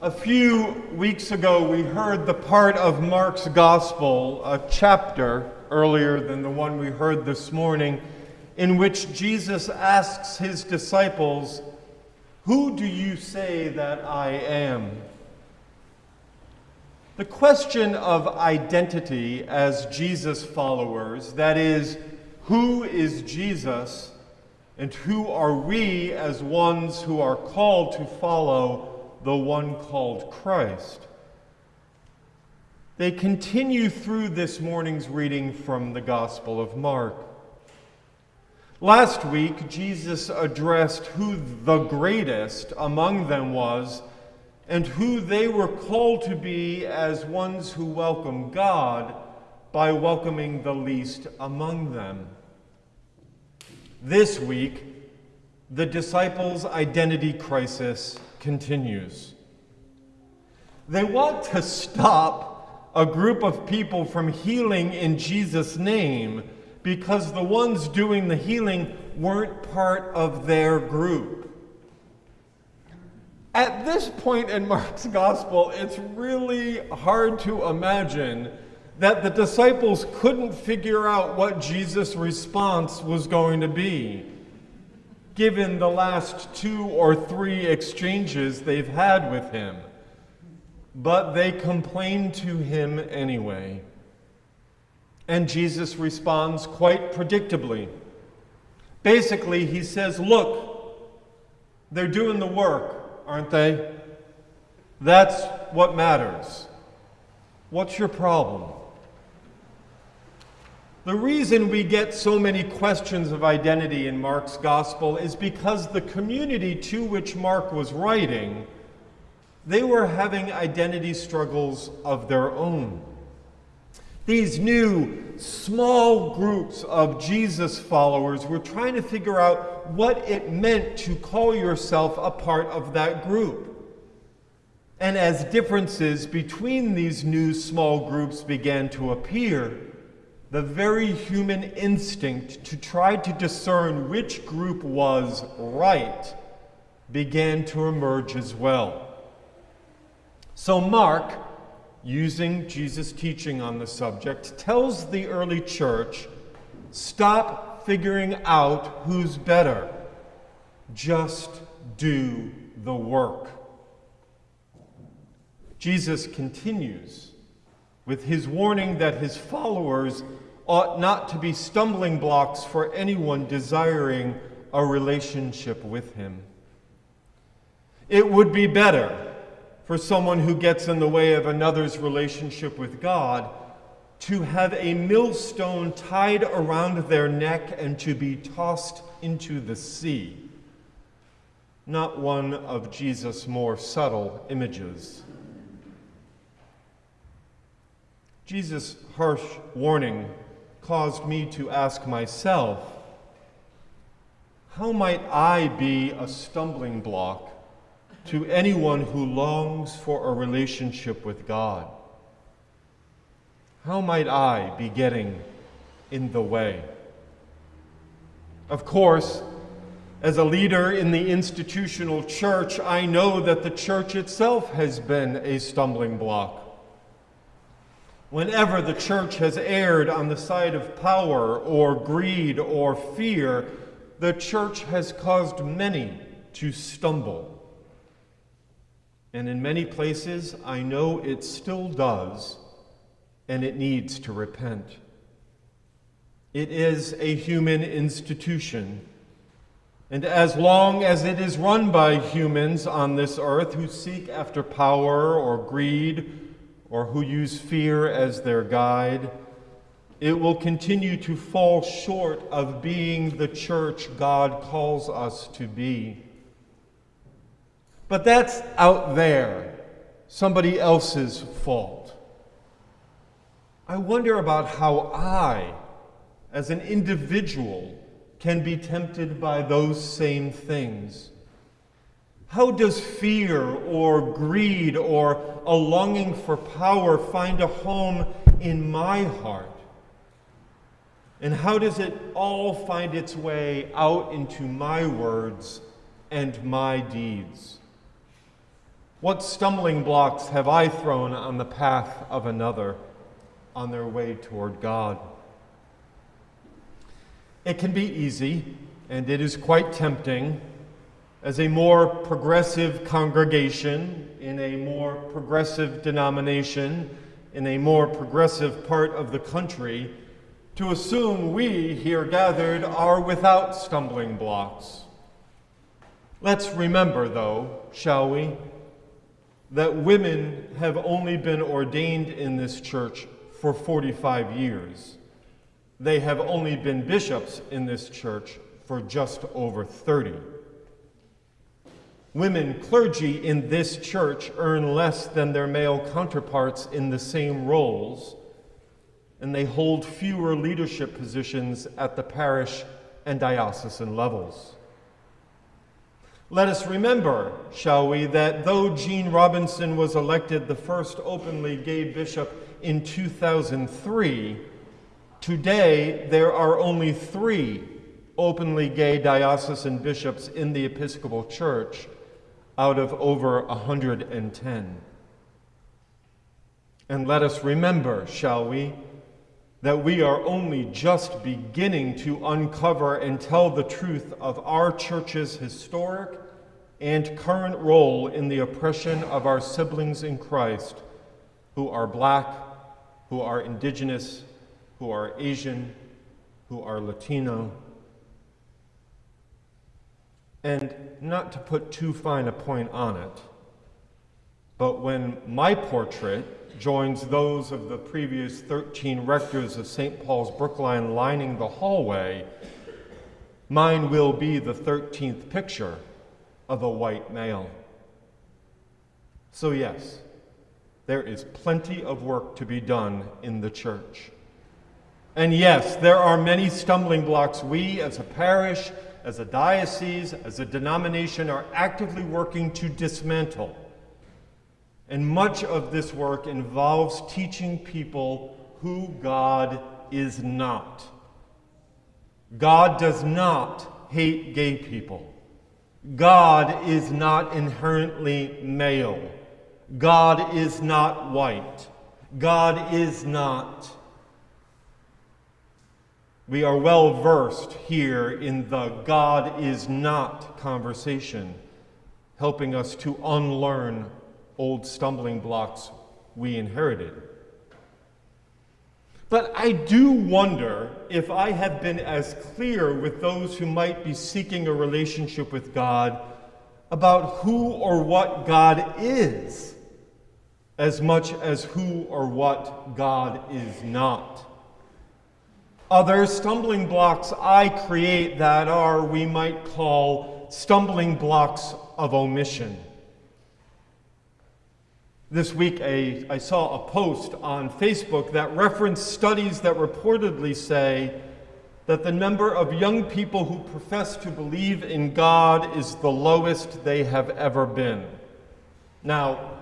A few weeks ago, we heard the part of Mark's gospel, a chapter earlier than the one we heard this morning, in which Jesus asks his disciples, Who do you say that I am? The question of identity as Jesus followers, that is, who is Jesus and who are we as ones who are called to follow the one called Christ. They continue through this morning's reading from the Gospel of Mark. Last week, Jesus addressed who the greatest among them was and who they were called to be as ones who welcome God by welcoming the least among them. This week, the disciples' identity crisis continues. They want to stop a group of people from healing in Jesus' name because the ones doing the healing weren't part of their group. At this point in Mark's gospel, it's really hard to imagine that the disciples couldn't figure out what Jesus' response was going to be given the last two or three exchanges they've had with him. But they complain to him anyway. And Jesus responds quite predictably. Basically, he says, Look, they're doing the work, aren't they? That's what matters. What's your problem? The reason we get so many questions of identity in Mark's gospel is because the community to which Mark was writing, they were having identity struggles of their own. These new small groups of Jesus followers were trying to figure out what it meant to call yourself a part of that group. And as differences between these new small groups began to appear, the very human instinct to try to discern which group was right began to emerge as well. So, Mark, using Jesus' teaching on the subject, tells the early church stop figuring out who's better, just do the work. Jesus continues with his warning that his followers ought not to be stumbling blocks for anyone desiring a relationship with him. It would be better for someone who gets in the way of another's relationship with God to have a millstone tied around their neck and to be tossed into the sea, not one of Jesus' more subtle images. Jesus' harsh warning caused me to ask myself how might I be a stumbling block to anyone who longs for a relationship with God? How might I be getting in the way? Of course, as a leader in the institutional church, I know that the church itself has been a stumbling block. Whenever the church has erred on the side of power or greed or fear, the church has caused many to stumble. And in many places, I know it still does, and it needs to repent. It is a human institution. And as long as it is run by humans on this earth who seek after power or greed or who use fear as their guide, it will continue to fall short of being the church God calls us to be. But that's out there, somebody else's fault. I wonder about how I, as an individual, can be tempted by those same things. How does fear or greed or a longing for power find a home in my heart? And how does it all find its way out into my words and my deeds? What stumbling blocks have I thrown on the path of another on their way toward God? It can be easy, and it is quite tempting, as a more progressive congregation, in a more progressive denomination, in a more progressive part of the country, to assume we here gathered are without stumbling blocks. Let's remember, though, shall we? that women have only been ordained in this church for 45 years. They have only been bishops in this church for just over 30. Women clergy in this church earn less than their male counterparts in the same roles, and they hold fewer leadership positions at the parish and diocesan levels. Let us remember, shall we, that though Gene Robinson was elected the first openly gay bishop in 2003, today there are only three openly gay diocesan bishops in the Episcopal Church out of over 110. And let us remember, shall we, that we are only just beginning to uncover and tell the truth of our church's historic and current role in the oppression of our siblings in Christ who are black, who are indigenous, who are Asian, who are Latino. And not to put too fine a point on it, but when my portrait joins those of the previous 13 rectors of St. Paul's Brookline lining the hallway, mine will be the 13th picture of a white male. So, yes, there is plenty of work to be done in the church. And yes, there are many stumbling blocks we as a parish, as a diocese, as a denomination are actively working to dismantle. And much of this work involves teaching people who God is not. God does not hate gay people. God is not inherently male. God is not white. God is not. We are well versed here in the God is not conversation, helping us to unlearn old stumbling blocks we inherited. But I do wonder if I have been as clear with those who might be seeking a relationship with God about who or what God is as much as who or what God is not. Are there stumbling blocks I create that are, we might call, stumbling blocks of omission? This week, a, I saw a post on Facebook that referenced studies that reportedly say that the number of young people who profess to believe in God is the lowest they have ever been. Now,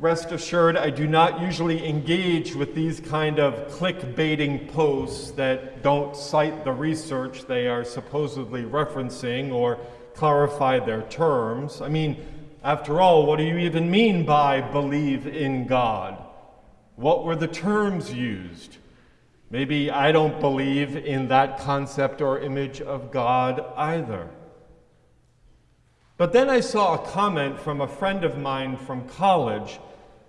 rest assured, I do not usually engage with these kind of clickbaiting posts that don't cite the research they are supposedly referencing or clarify their terms. I mean, after all, what do you even mean by believe in God? What were the terms used? Maybe I don't believe in that concept or image of God either. But then I saw a comment from a friend of mine from college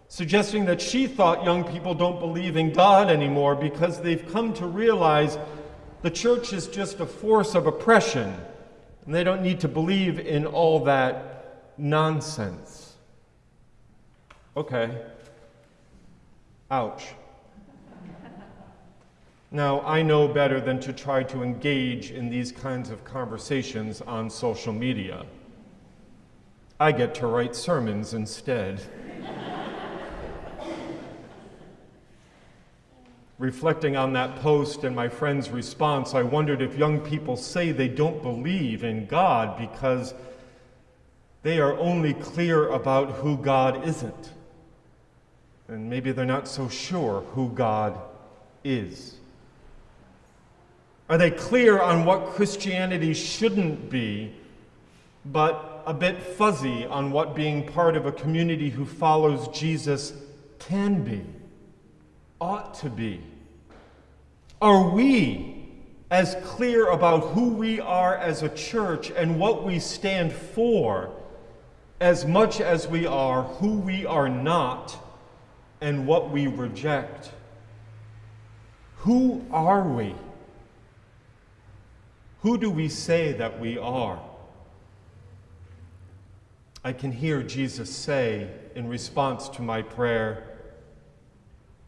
suggesting that she thought young people don't believe in God anymore because they've come to realize the church is just a force of oppression and they don't need to believe in all that nonsense. Okay. Ouch. Now, I know better than to try to engage in these kinds of conversations on social media. I get to write sermons instead. Reflecting on that post and my friend's response, I wondered if young people say they don't believe in God because they are only clear about who God isn't. And maybe they're not so sure who God is. Are they clear on what Christianity shouldn't be, but a bit fuzzy on what being part of a community who follows Jesus can be, ought to be. Are we as clear about who we are as a church and what we stand for as much as we are who we are not and what we reject? Who are we? Who do we say that we are? I can hear Jesus say in response to my prayer,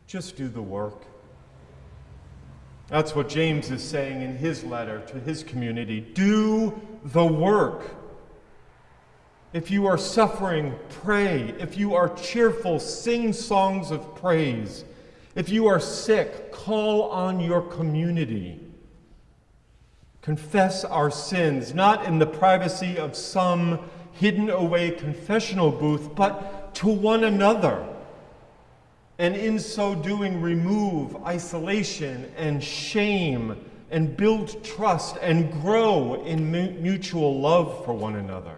just do the work. That's what James is saying in his letter to his community. Do the work. If you are suffering, pray. If you are cheerful, sing songs of praise. If you are sick, call on your community. Confess our sins, not in the privacy of some hidden away confessional booth, but to one another. And in so doing, remove isolation and shame and build trust and grow in mutual love for one another.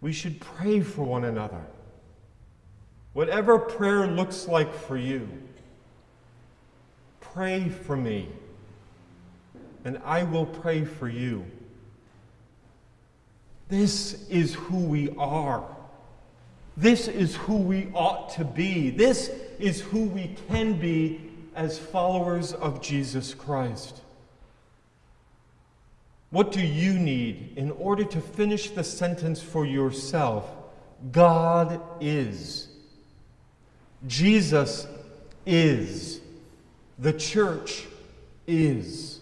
We should pray for one another. Whatever prayer looks like for you, pray for me, and I will pray for you. This is who we are. This is who we ought to be. This is who we can be as followers of Jesus Christ. What do you need in order to finish the sentence for yourself? God is. Jesus is. The church is.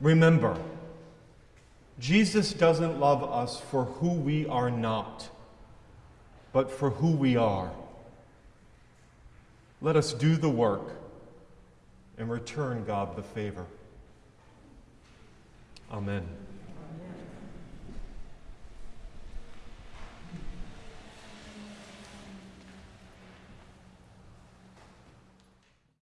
Remember, Jesus doesn't love us for who we are not, but for who we are. Let us do the work and return God the favor. Amen.